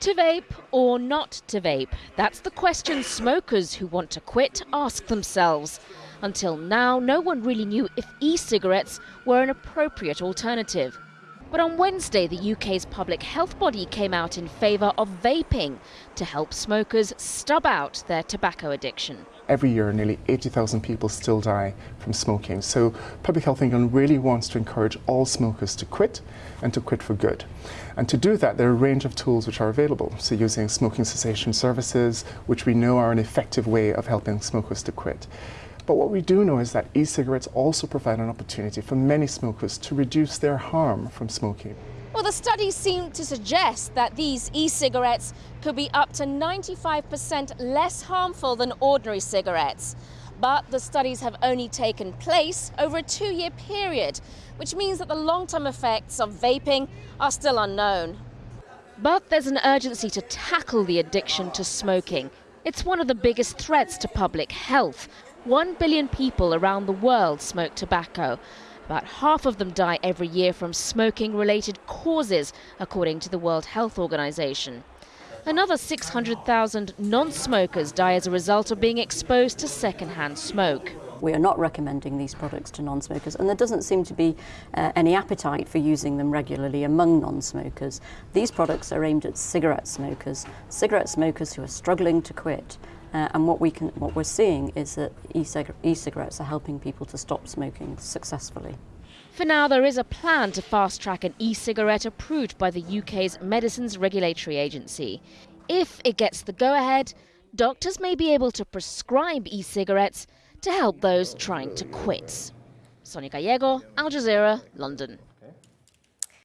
To vape or not to vape? That's the question smokers who want to quit ask themselves. Until now, no one really knew if e cigarettes were an appropriate alternative. But on Wednesday, the UK's public health body came out in favour of vaping to help smokers stub out their tobacco addiction. Every year, nearly 80,000 people still die from smoking. So, Public Health England really wants to encourage all smokers to quit and to quit for good. And to do that, there are a range of tools which are available. So, using smoking cessation services, which we know are an effective way of helping smokers to quit. But what we do know is that e-cigarettes also provide an opportunity for many smokers to reduce their harm from smoking. Well, the studies seem to suggest that these e-cigarettes could be up to 95% less harmful than ordinary cigarettes. But the studies have only taken place over a two-year period, which means that the long-term effects of vaping are still unknown. But there's an urgency to tackle the addiction to smoking. It's one of the biggest threats to public health, one billion people around the world smoke tobacco. About half of them die every year from smoking related causes, according to the World Health Organization. Another 600,000 non smokers die as a result of being exposed to secondhand smoke. We are not recommending these products to non-smokers and there doesn't seem to be uh, any appetite for using them regularly among non-smokers. These products are aimed at cigarette smokers, cigarette smokers who are struggling to quit uh, and what, we can, what we're seeing is that e-cigarettes are helping people to stop smoking successfully. For now, there is a plan to fast track an e cigarette approved by the UK's Medicines Regulatory Agency. If it gets the go ahead, doctors may be able to prescribe e cigarettes to help those trying to quit. Sonia Gallego, Al Jazeera, London.